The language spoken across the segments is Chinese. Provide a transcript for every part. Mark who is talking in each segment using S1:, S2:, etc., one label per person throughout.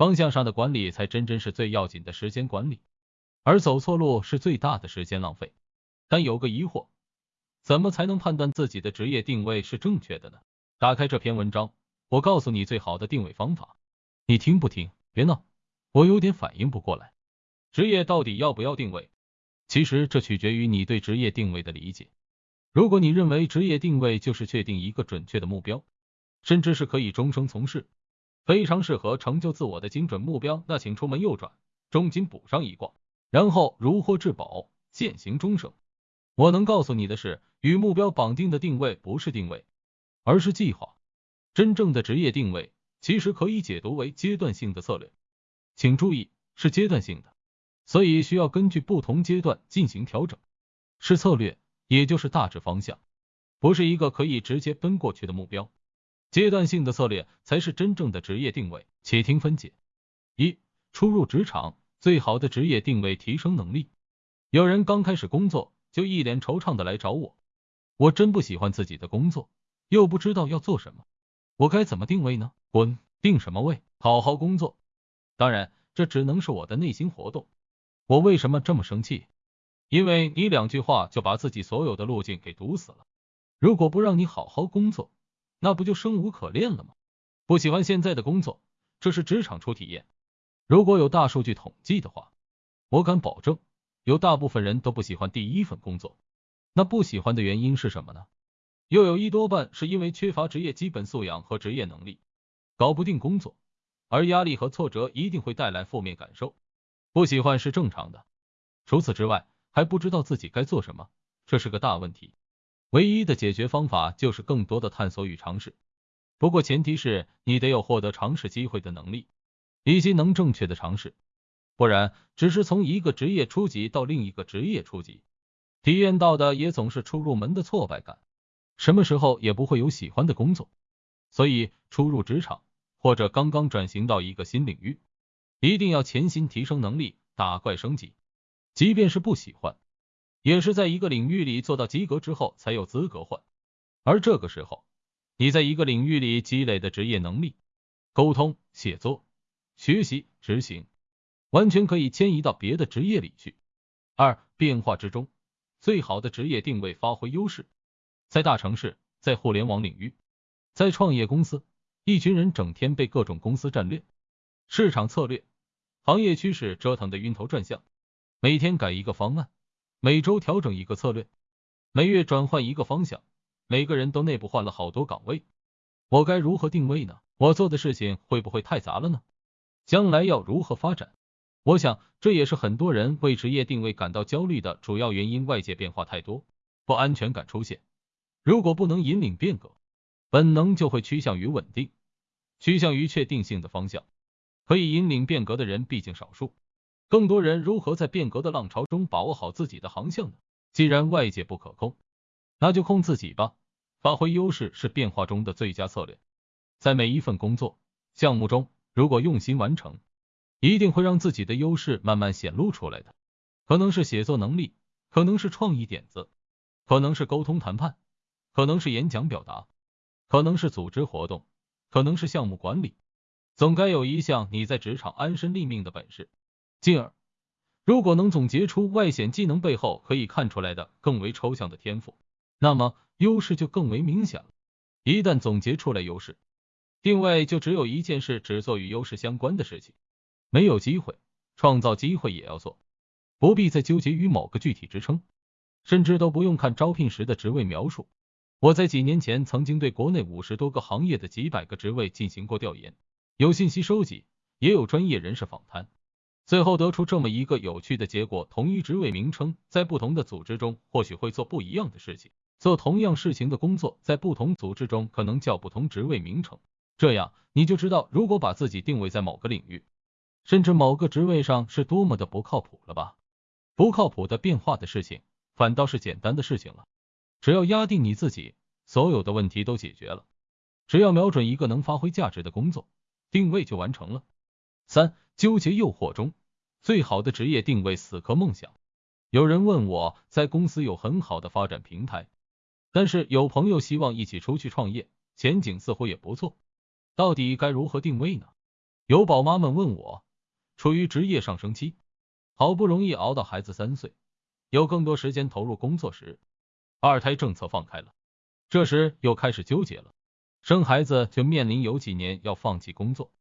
S1: 方向上的管理才真真是最要紧的时间管理，而走错路是最大的时间浪费。但有个疑惑，怎么才能判断自己的职业定位是正确的呢？打开这篇文章，我告诉你最好的定位方法，你听不听？别闹，我有点反应不过来。职业到底要不要定位？其实这取决于你对职业定位的理解。如果你认为职业定位就是确定一个准确的目标，甚至是可以终生从事，非常适合成就自我的精准目标，那请出门右转，重金补上一卦，然后如获至宝，践行终生。我能告诉你的是，与目标绑定的定位不是定位，而是计划。真正的职业定位其实可以解读为阶段性的策略，请注意是阶段性的，所以需要根据不同阶段进行调整。是策略，也就是大致方向，不是一个可以直接奔过去的目标。阶段性的策略才是真正的职业定位。且听分解：一、初入职场最好的职业定位提升能力。有人刚开始工作就一脸惆怅的来找我，我真不喜欢自己的工作，又不知道要做什么，我该怎么定位呢？滚，定什么位？好好工作。当然，这只能是我的内心活动。我为什么这么生气？因为你两句话就把自己所有的路径给堵死了。如果不让你好好工作，那不就生无可恋了吗？不喜欢现在的工作，这是职场初体验。如果有大数据统计的话，我敢保证，有大部分人都不喜欢第一份工作。那不喜欢的原因是什么呢？又有一多半是因为缺乏职业基本素养和职业能力，搞不定工作，而压力和挫折一定会带来负面感受。不喜欢是正常的。除此之外，还不知道自己该做什么，这是个大问题。唯一的解决方法就是更多的探索与尝试，不过前提是你得有获得尝试机会的能力，以及能正确的尝试，不然只是从一个职业初级到另一个职业初级，体验到的也总是初入门的挫败感，什么时候也不会有喜欢的工作。所以初入职场或者刚刚转型到一个新领域，一定要潜心提升能力，打怪升级，即便是不喜欢。也是在一个领域里做到及格之后才有资格换，而这个时候，你在一个领域里积累的职业能力、沟通、写作、学习、执行，完全可以迁移到别的职业里去。二、变化之中，最好的职业定位发挥优势，在大城市，在互联网领域，在创业公司，一群人整天被各种公司战略、市场策略、行业趋势折腾的晕头转向，每天改一个方案。每周调整一个策略，每月转换一个方向，每个人都内部换了好多岗位，我该如何定位呢？我做的事情会不会太杂了呢？将来要如何发展？我想这也是很多人为职业定位感到焦虑的主要原因。外界变化太多，不安全感出现。如果不能引领变革，本能就会趋向于稳定，趋向于确定性的方向。可以引领变革的人毕竟少数。更多人如何在变革的浪潮中把握好自己的航向呢？既然外界不可控，那就控自己吧。发挥优势是变化中的最佳策略。在每一份工作项目中，如果用心完成，一定会让自己的优势慢慢显露出来的。可能是写作能力，可能是创意点子，可能是沟通谈判，可能是演讲表达，可能是组织活动，可能是项目管理。总该有一项你在职场安身立命的本事。进而，如果能总结出外显技能背后可以看出来的更为抽象的天赋，那么优势就更为明显了。一旦总结出来优势，定位就只有一件事，只做与优势相关的事情。没有机会，创造机会也要做，不必再纠结于某个具体职称，甚至都不用看招聘时的职位描述。我在几年前曾经对国内五十多个行业的几百个职位进行过调研，有信息收集，也有专业人士访谈。最后得出这么一个有趣的结果：同一职位名称，在不同的组织中或许会做不一样的事情；做同样事情的工作，在不同组织中可能叫不同职位名称。这样你就知道，如果把自己定位在某个领域，甚至某个职位上，是多么的不靠谱了吧？不靠谱的变化的事情，反倒是简单的事情了。只要压定你自己，所有的问题都解决了。只要瞄准一个能发挥价值的工作，定位就完成了。三、纠结诱惑中。最好的职业定位，死磕梦想。有人问我在公司有很好的发展平台，但是有朋友希望一起出去创业，前景似乎也不错，到底该如何定位呢？有宝妈们问我，处于职业上升期，好不容易熬到孩子三岁，有更多时间投入工作时，二胎政策放开了，这时又开始纠结了。生孩子就面临有几年要放弃工作，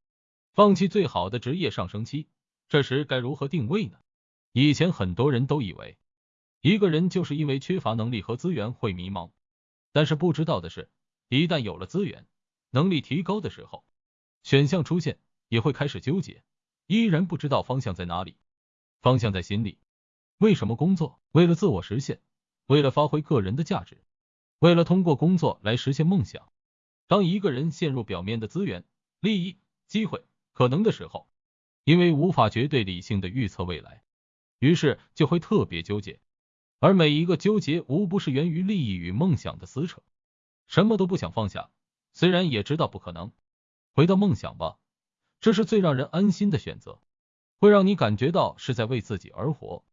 S1: 放弃最好的职业上升期，这时该如何定位呢？以前很多人都以为，一个人就是因为缺乏能力和资源会迷茫，但是不知道的是，一旦有了资源，能力提高的时候，选项出现。也会开始纠结，依然不知道方向在哪里。方向在心里。为什么工作？为了自我实现，为了发挥个人的价值，为了通过工作来实现梦想。当一个人陷入表面的资源、利益、机会、可能的时候，因为无法绝对理性的预测未来，于是就会特别纠结。而每一个纠结，无不是源于利益与梦想的撕扯。什么都不想放下，虽然也知道不可能。回到梦想吧。这是最让人安心的选择，会让你感觉到是在为自己而活。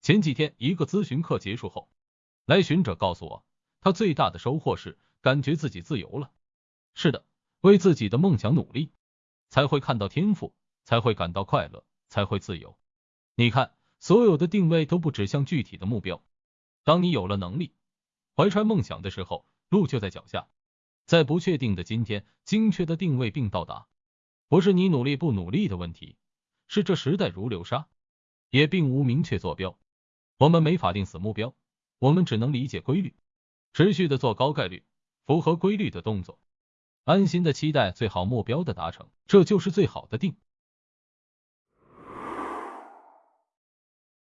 S1: 前几天一个咨询课结束后，来询者告诉我，他最大的收获是感觉自己自由了。是的，为自己的梦想努力，才会看到天赋，才会感到快乐，才会自由。你看，所有的定位都不指向具体的目标。当你有了能力，怀揣梦想的时候，路就在脚下。在不确定的今天，精确的定位并到达。不是你努力不努力的问题，是这时代如流沙，也并无明确坐标。我们没法定死目标，我们只能理解规律，持续的做高概率、符合规律的动作，安心的期待最好目标的达成，这就是最好的定。